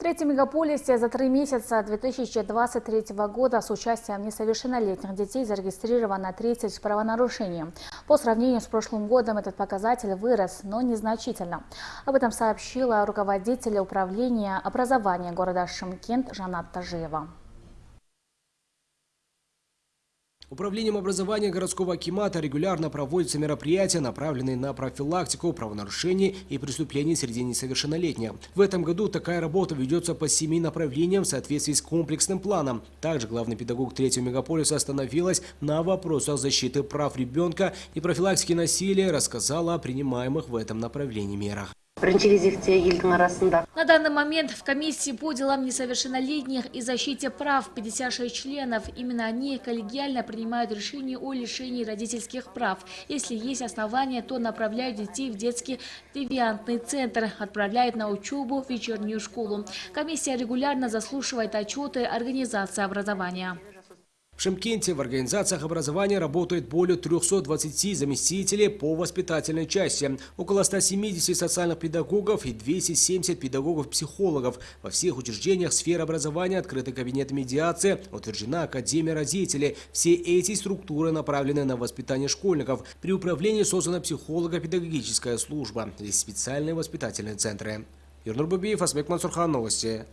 В третьем мегаполисе за три месяца 2023 года с участием несовершеннолетних детей зарегистрировано 30 правонарушений. По сравнению с прошлым годом этот показатель вырос, но незначительно. Об этом сообщила руководитель управления образования города Шымкент Жанат Тажиева. Управлением образования городского акимата регулярно проводятся мероприятия, направленные на профилактику правонарушений и преступлений среди несовершеннолетних. В этом году такая работа ведется по семи направлениям в соответствии с комплексным планом. Также главный педагог третьего мегаполиса остановилась на вопросах защиты прав ребенка и профилактики насилия, рассказала о принимаемых в этом направлении мерах. бірінші кезекте елдің арасында На данный момент в комиссии по делам несовершеннолетних и защите прав 56 членов. Именно они коллегиально принимают решение о лишении родительских прав. Если есть основания, то направляют детей в детский девиантный центр, отправляют на учебу в вечернюю школу. Комиссия регулярно заслушивает отчеты организации образования. В Шымкенте в организациях образования работает более 320 заместителей по воспитательной части, около 170 социальных педагогов и 270 педагогов-психологов. Во всех учреждениях сферы образования открыты кабинеты медиации, утверждена Академия родителей. Все эти структуры направлены на воспитание школьников. При управлении создана психолого-педагогическая служба. Здесь специальные воспитательные центры. Юрнур Бабиев, Асмек Мансурхан, Новости.